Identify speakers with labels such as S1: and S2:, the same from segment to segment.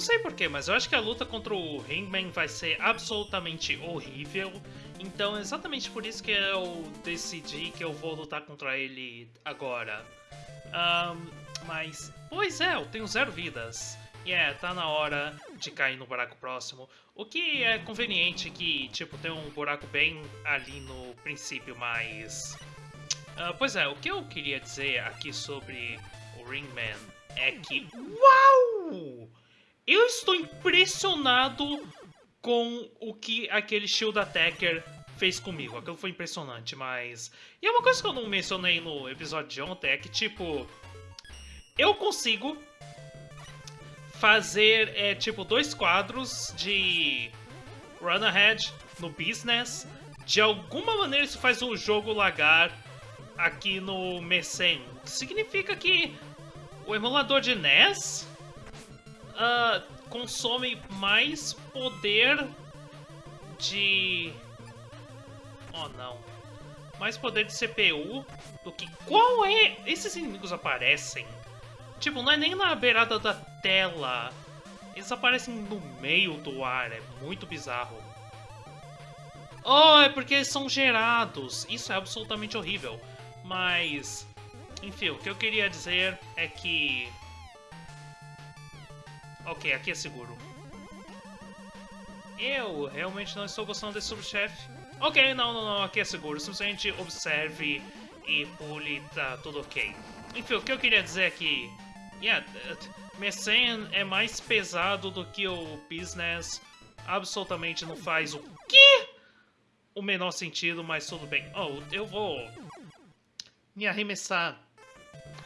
S1: não sei porquê, mas eu acho que a luta contra o Hangman vai ser absolutamente horrível. Então é exatamente por isso que eu decidi que eu vou lutar contra ele agora. Um, mas, pois é, eu tenho zero vidas. E yeah, é, tá na hora de cair no buraco próximo. O que é conveniente que, tipo, tem um buraco bem ali no princípio, mas... Uh, pois é, o que eu queria dizer aqui sobre o Ringman é que... Uau! Eu estou impressionado com o que aquele Shield Attacker fez comigo. Aquilo foi impressionante, mas... E é uma coisa que eu não mencionei no episódio de ontem é que, tipo... Eu consigo fazer, é, tipo, dois quadros de Run Ahead no Business. De alguma maneira isso faz o jogo lagar aqui no Mecen. Significa que o emulador de NES uh, consome mais poder de... Oh, não. Mais poder de CPU do que... Qual é? Esses inimigos aparecem Tipo, não é nem na beirada da tela. Eles aparecem no meio do ar, é muito bizarro. Oh, é porque eles são gerados. Isso é absolutamente horrível. Mas, enfim, o que eu queria dizer é que... Ok, aqui é seguro. Eu realmente não estou gostando desse subchefe. Ok, não, não, não, aqui é seguro. Simplesmente observe e pule, tá tudo ok. Enfim, o que eu queria dizer é que Yeah, Messene é mais pesado do que o Business. Absolutamente não faz o quê? O menor sentido, mas tudo bem. Oh, eu vou me arremessar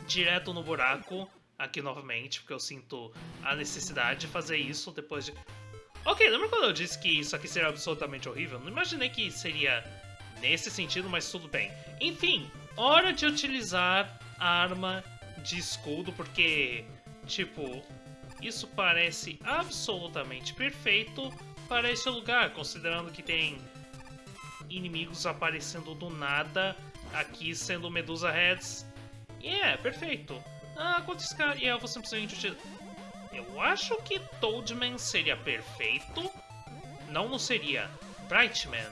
S1: direto no buraco aqui novamente, porque eu sinto a necessidade de fazer isso depois de... Ok, lembra quando eu disse que isso aqui seria absolutamente horrível? Não imaginei que seria nesse sentido, mas tudo bem. Enfim, hora de utilizar a arma de escudo, porque, tipo, isso parece absolutamente perfeito para esse lugar, considerando que tem inimigos aparecendo do nada, aqui sendo Medusa Heads. E é, perfeito. Ah, quanto esse cara... E eu simplesmente... Acho que Toadman seria perfeito. Não, não seria. Brightman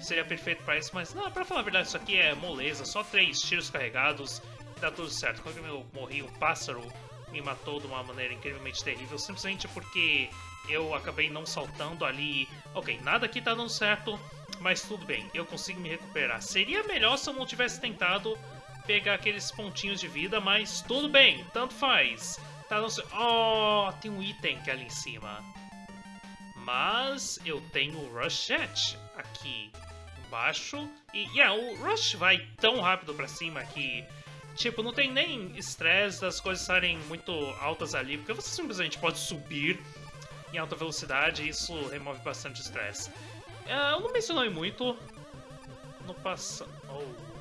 S1: seria perfeito para isso, mas não, pra falar a verdade, isso aqui é moleza, só três tiros carregados tá tudo certo. Quando eu morri, um pássaro me matou de uma maneira incrivelmente terrível, simplesmente porque eu acabei não saltando ali. Ok, nada aqui tá dando certo, mas tudo bem, eu consigo me recuperar. Seria melhor se eu não tivesse tentado pegar aqueles pontinhos de vida, mas tudo bem, tanto faz. Tá dando certo. Oh, tem um item que é ali em cima. Mas eu tenho o Rush Jet aqui embaixo. E yeah, o Rush vai tão rápido pra cima que Tipo, não tem nem estresse das coisas estarem muito altas ali, porque você simplesmente pode subir em alta velocidade e isso remove bastante estresse. Uh, eu não mencionei muito no passado. Oh.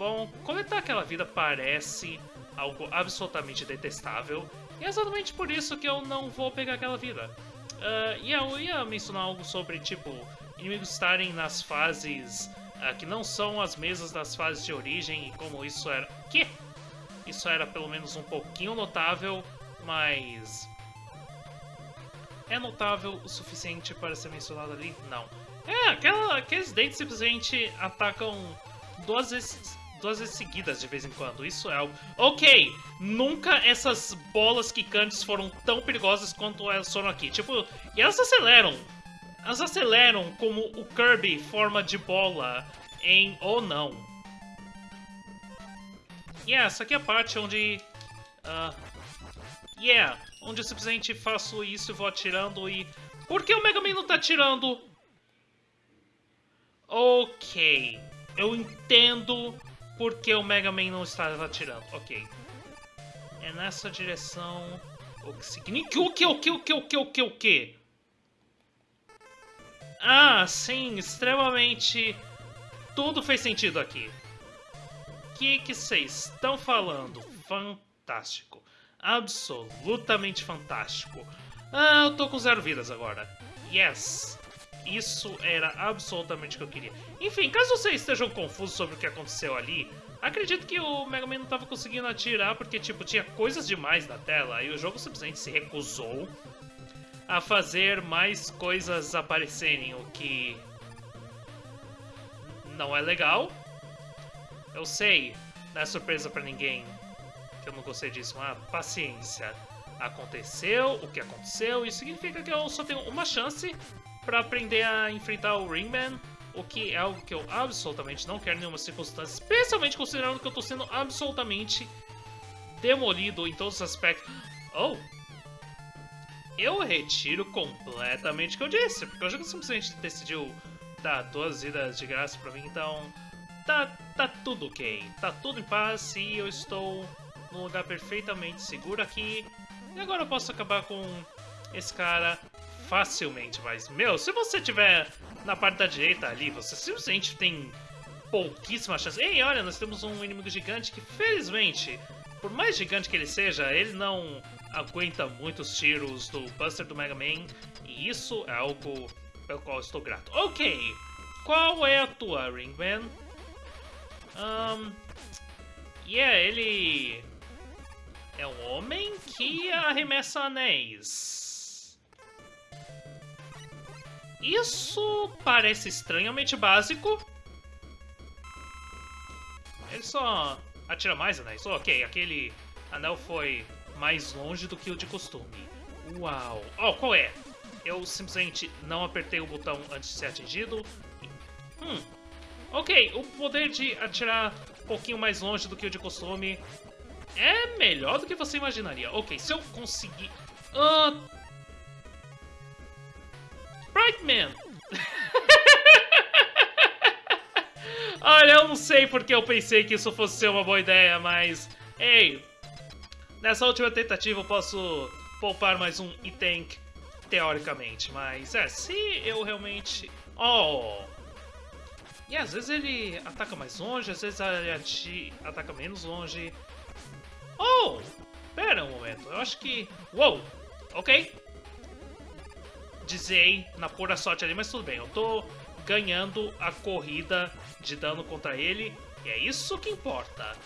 S1: Bom, coletar aquela vida parece algo absolutamente detestável, e é exatamente por isso que eu não vou pegar aquela vida. Uh, e eu ia mencionar algo sobre, tipo, inimigos estarem nas fases uh, que não são as mesas das fases de origem e como isso era... Que? Isso era pelo menos um pouquinho notável, mas... É notável o suficiente para ser mencionado ali? Não. É, aquela, aqueles dentes simplesmente atacam duas vezes, duas vezes seguidas de vez em quando. Isso é algo... Ok, nunca essas bolas quicantes foram tão perigosas quanto elas foram aqui. Tipo, e elas aceleram elas aceleram como o Kirby forma de bola em ou não. E yeah, essa aqui é a parte onde... Uh, yeah, onde eu simplesmente faço isso e vou atirando e... Por que o Mega Man não tá atirando? Ok, eu entendo por que o Mega Man não estava atirando. Ok, é nessa direção... O que significa... O que, o que, o que, o que, o que, o que? Ah, sim, extremamente... Tudo fez sentido aqui. O que vocês estão falando? Fantástico. Absolutamente fantástico. Ah, eu tô com zero vidas agora. Yes. Isso era absolutamente o que eu queria. Enfim, caso vocês estejam confusos sobre o que aconteceu ali, acredito que o Mega Man não estava conseguindo atirar porque, tipo, tinha coisas demais na tela e o jogo simplesmente se recusou a fazer mais coisas aparecerem, o que não é legal. Eu sei, não é surpresa para ninguém que eu não gostei disso, mas paciência. Aconteceu o que aconteceu, isso significa que eu só tenho uma chance para aprender a enfrentar o Ringman, o que é algo que eu absolutamente não quero em nenhuma circunstância, especialmente considerando que eu tô sendo absolutamente demolido em todos os aspectos. Oh! Eu retiro completamente o que eu disse, porque o jogo simplesmente decidiu dar duas vidas de graça pra mim, então tá, tá tudo ok, tá tudo em paz e eu estou num lugar perfeitamente seguro aqui. E agora eu posso acabar com esse cara facilmente, mas, meu, se você tiver na parte da direita ali, você simplesmente tem pouquíssima chance. Ei, olha, nós temos um inimigo gigante que, felizmente, por mais gigante que ele seja, ele não aguenta muitos tiros do Buster do Mega Man, e isso é algo pelo qual estou grato. Ok, qual é a tua, Ringman? Um, yeah, ele é um homem que arremessa anéis. Isso parece estranhamente básico. Ele só atira mais anéis. ok, aquele anel foi mais longe do que o de costume. Uau. Oh, qual é? Eu simplesmente não apertei o botão antes de ser atingido. Hum. Ok, o poder de atirar um pouquinho mais longe do que o de costume é melhor do que você imaginaria. Ok, se eu conseguir... Uh... Brightman! Olha, eu não sei porque eu pensei que isso fosse ser uma boa ideia, mas... Ei, nessa última tentativa eu posso poupar mais um item teoricamente, mas é, se eu realmente... Oh! E às vezes ele ataca mais longe, às vezes ele ataca menos longe. Oh! Pera um momento, eu acho que... Uou! Ok. Dizei na pura sorte ali, mas tudo bem. Eu tô ganhando a corrida de dano contra ele. E é isso que importa.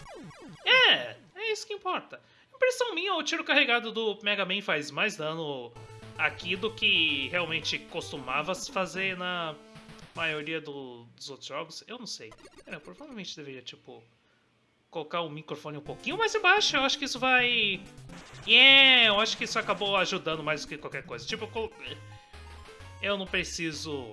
S1: É, é isso que importa. Impressão minha, o tiro carregado do Mega Man faz mais dano aqui do que realmente costumava fazer na maioria do, dos outros jogos. Eu não sei. É, provavelmente deveria, tipo, colocar o microfone um pouquinho mais embaixo. Eu acho que isso vai... Yeah, eu acho que isso acabou ajudando mais do que qualquer coisa. Tipo, eu não preciso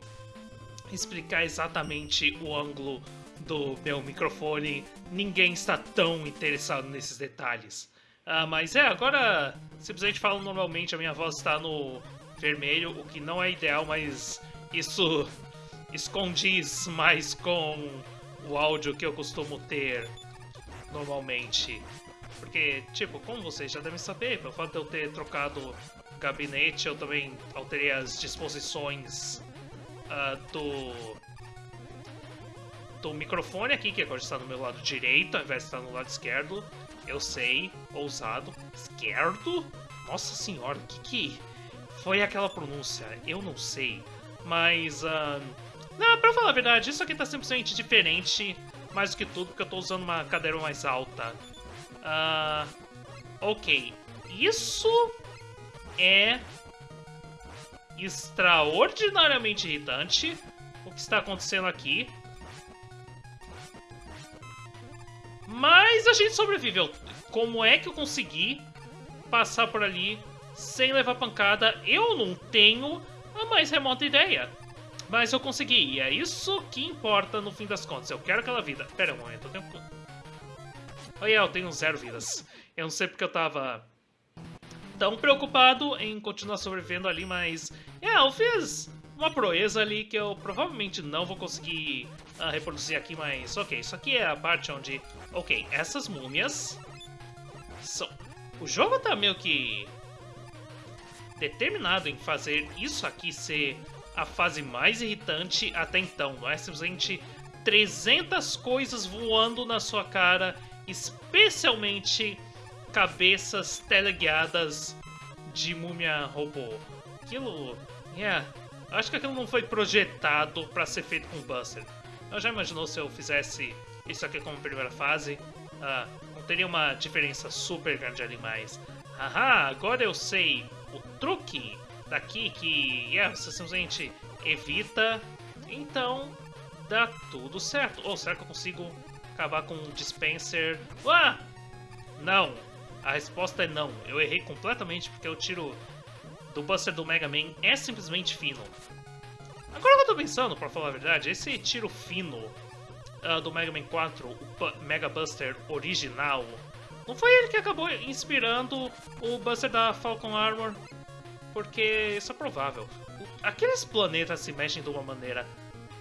S1: explicar exatamente o ângulo do meu microfone. Ninguém está tão interessado nesses detalhes. Ah, mas é, agora, simplesmente falando normalmente, a minha voz está no vermelho, o que não é ideal, mas isso escondiz mais com o áudio que eu costumo ter normalmente. Porque, tipo, como vocês já devem saber, pelo fato de eu ter trocado gabinete, eu também alterei as disposições uh, do do microfone aqui, que agora está no meu lado direito, ao invés de estar no lado esquerdo. Eu sei, ousado. Esquerdo? Nossa senhora, o que que foi aquela pronúncia? Eu não sei. Mas, uh... não, pra falar a verdade, isso aqui tá simplesmente diferente mais do que tudo, porque eu tô usando uma cadeira mais alta. Uh, ok. Isso é extraordinariamente irritante o que está acontecendo aqui. Mas a gente sobreviveu. Como é que eu consegui passar por ali sem levar pancada? Eu não tenho a mais remota ideia. Mas eu consegui, e é isso que importa no fim das contas. Eu quero aquela vida. Pera um momento, eu tenho... Oh, eu tenho zero vidas. Eu não sei porque eu tava tão preocupado em continuar sobrevivendo ali, mas... É, eu fiz uma proeza ali que eu provavelmente não vou conseguir uh, reproduzir aqui, mas ok, isso aqui é a parte onde... Ok, essas múmias... São... O jogo tá meio que... determinado em fazer isso aqui ser a fase mais irritante até então, não é simplesmente 300 coisas voando na sua cara, especialmente cabeças teleguiadas de múmia robô. Aquilo, yeah, Acho que aquilo não foi projetado pra ser feito com Buster. Eu já imaginou se eu fizesse isso aqui como primeira fase? Ah, não teria uma diferença super grande ali mais. Haha, agora eu sei o truque daqui que yeah, você simplesmente evita. Então dá tudo certo. Ou será que eu consigo acabar com o dispenser? Ah! Não! A resposta é não. Eu errei completamente porque o tiro do Buster do Mega Man é simplesmente fino. Agora que eu tô pensando, pra falar a verdade, esse tiro fino uh, do Mega Man 4, o Mega Buster original, não foi ele que acabou inspirando o Buster da Falcon Armor? Porque isso é provável. Aqueles planetas se mexem de uma maneira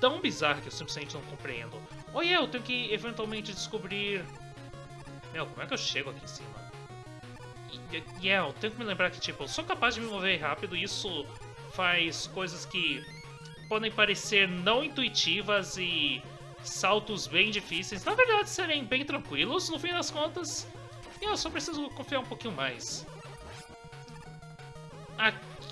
S1: tão bizarra que eu simplesmente não compreendo. Ou eu tenho que eventualmente descobrir... Meu, como é que eu chego aqui em cima? Yeah, eu tenho que me lembrar que, tipo, eu sou capaz de me mover rápido e isso faz coisas que podem parecer não intuitivas e saltos bem difíceis, na verdade serem bem tranquilos no fim das contas. Eu só preciso confiar um pouquinho mais.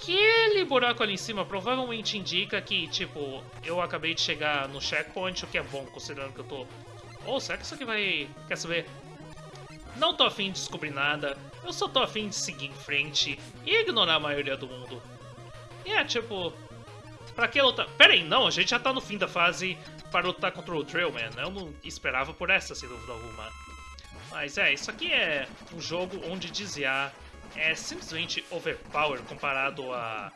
S1: Aquele buraco ali em cima provavelmente indica que, tipo, eu acabei de chegar no checkpoint, o que é bom, considerando que eu tô... Oh, será que isso aqui vai... Quer saber? Não tô afim de descobrir nada, eu só tô afim de seguir em frente e ignorar a maioria do mundo. E é, tipo... Pra que lutar? Pera aí, não, a gente já tá no fim da fase para lutar contra o Drillman. Eu não esperava por essa, sem dúvida alguma. Mas é, isso aqui é um jogo onde desviar é simplesmente overpower comparado a,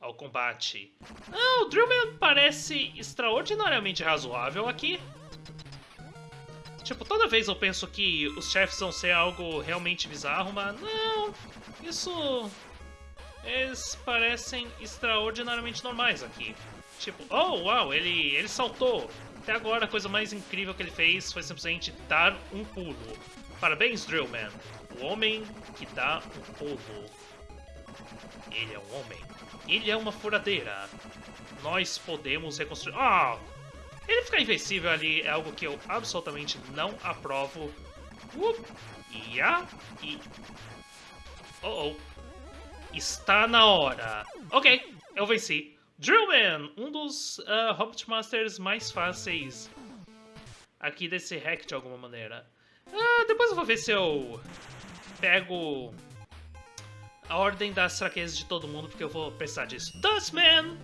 S1: ao combate. Ah, o Drillman parece extraordinariamente razoável aqui. Tipo, toda vez eu penso que os chefes vão ser algo realmente bizarro, mas não, isso... Eles parecem extraordinariamente normais aqui. Tipo, oh, uau, ele, ele saltou. Até agora a coisa mais incrível que ele fez foi simplesmente dar um pulo. Parabéns, Drillman. O homem que dá um pulo. Ele é um homem. Ele é uma furadeira. Nós podemos reconstruir... Ah, oh, ele ficar invencível ali é algo que eu absolutamente não aprovo. Uh, yeah, e... Oh, oh. Está na hora. Ok, eu venci. Drillman, um dos uh, Hobbit Masters mais fáceis aqui desse hack de alguma maneira. Uh, depois eu vou ver se eu pego a ordem das fraquezas de todo mundo, porque eu vou precisar disso. Dustman!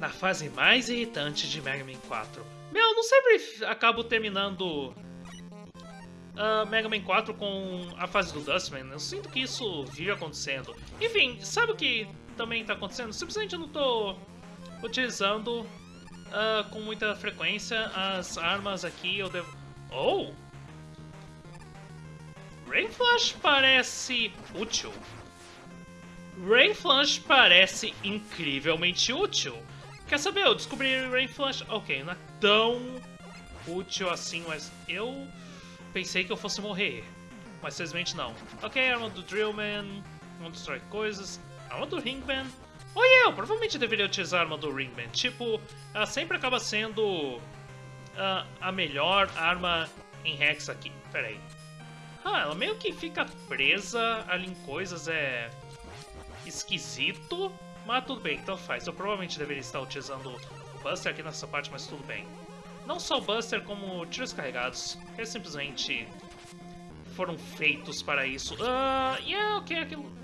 S1: na fase mais irritante de Mega Man 4. Meu, eu não sempre acabo terminando uh, Mega Man 4 com a fase do Dustman. Eu sinto que isso vive acontecendo. Enfim, sabe o que também está acontecendo? Simplesmente eu não estou utilizando uh, com muita frequência as armas aqui. Eu devo... Oh! Rain Flash parece útil. Rain Flash parece incrivelmente útil. Quer saber? Eu descobri Rain Flash. Ok, não é tão útil assim, mas eu pensei que eu fosse morrer. Mas simplesmente não. Ok, arma do Drillman. Não destrói coisas. Arma do Ringman. Yeah, eu provavelmente deveria utilizar a arma do Ringman. Tipo, ela sempre acaba sendo uh, a melhor arma em Rex aqui. Pera aí. Ah, ela meio que fica presa ali em coisas, é... Esquisito. Mas tudo bem, então faz. Eu provavelmente deveria estar utilizando o Buster aqui nessa parte, mas tudo bem. Não só o Buster, como tiros carregados, que simplesmente foram feitos para isso. Ah, uh, yeah, ok, aquilo...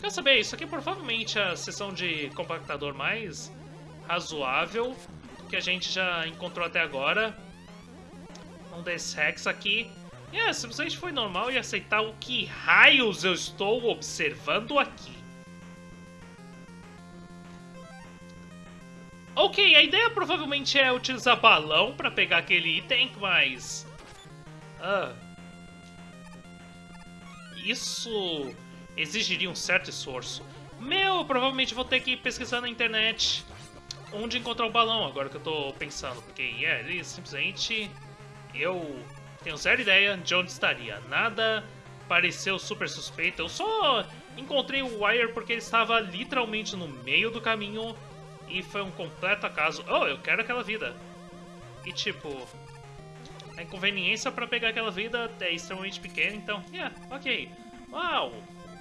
S1: Quer saber, isso aqui é provavelmente a seção de compactador mais razoável que a gente já encontrou até agora. Um desses hacks aqui. É, yeah, simplesmente foi normal e aceitar o que raios eu estou observando aqui. Ok, a ideia provavelmente é utilizar balão pra pegar aquele item, mas... Ah... Isso exigiria um certo esforço. Meu, eu provavelmente vou ter que pesquisar na internet onde encontrar o balão, agora que eu tô pensando. Porque, yeah, ele simplesmente... Eu tenho zero ideia de onde estaria. Nada pareceu super suspeito. Eu só encontrei o Wire porque ele estava literalmente no meio do caminho e foi um completo acaso. Oh, eu quero aquela vida. E tipo, a inconveniência para pegar aquela vida é extremamente pequena, então, yeah, ok. Uau!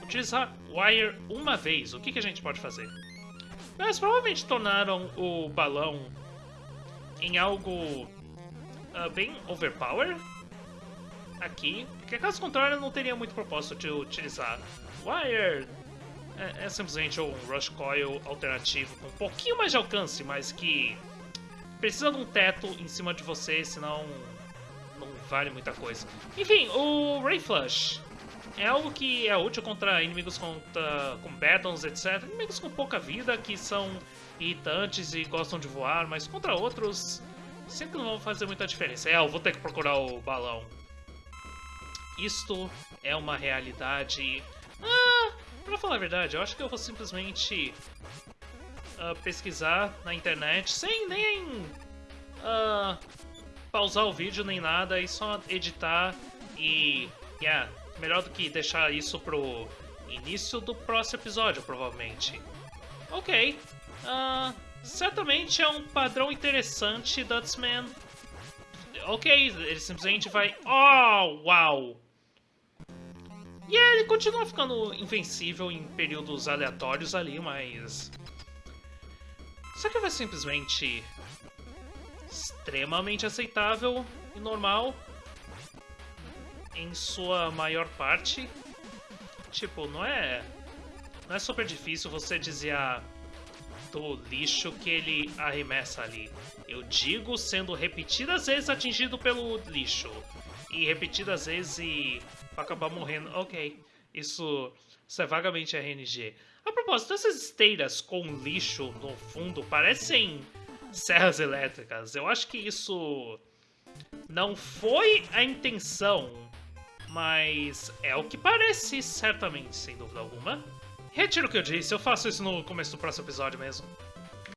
S1: Utilizar Wire uma vez, o que, que a gente pode fazer? Mas provavelmente tornaram o balão em algo uh, bem overpower aqui, porque caso contrário não teria muito propósito de utilizar Wire. É, é simplesmente um Rush Coil alternativo com um pouquinho mais de alcance, mas que precisa de um teto em cima de você, senão não vale muita coisa. Enfim, o Ray Flush é algo que é útil contra inimigos contra, com Batons, etc. Inimigos com pouca vida, que são irritantes e gostam de voar, mas contra outros sempre não vão fazer muita diferença. É, eu vou ter que procurar o balão. Isto é uma realidade... Ah, pra falar a verdade, eu acho que eu vou simplesmente uh, pesquisar na internet sem nem uh, pausar o vídeo nem nada e só editar e... Yeah, melhor do que deixar isso pro início do próximo episódio, provavelmente. Ok. Uh, certamente é um padrão interessante, Dutsman. Ok, ele simplesmente vai... Oh, uau! E yeah, ele continua ficando invencível em períodos aleatórios ali, mas... Será que vai simplesmente extremamente aceitável e normal em sua maior parte. Tipo, não é. Não é super difícil você desviar do lixo que ele arremessa ali. Eu digo sendo repetidas vezes atingido pelo lixo. E repetidas vezes e acabar morrendo. Ok, isso, isso é vagamente RNG. A propósito, essas esteiras com lixo no fundo parecem serras elétricas. Eu acho que isso não foi a intenção mas é o que parece, certamente, sem dúvida alguma. Retiro o que eu disse, eu faço isso no começo do próximo episódio mesmo.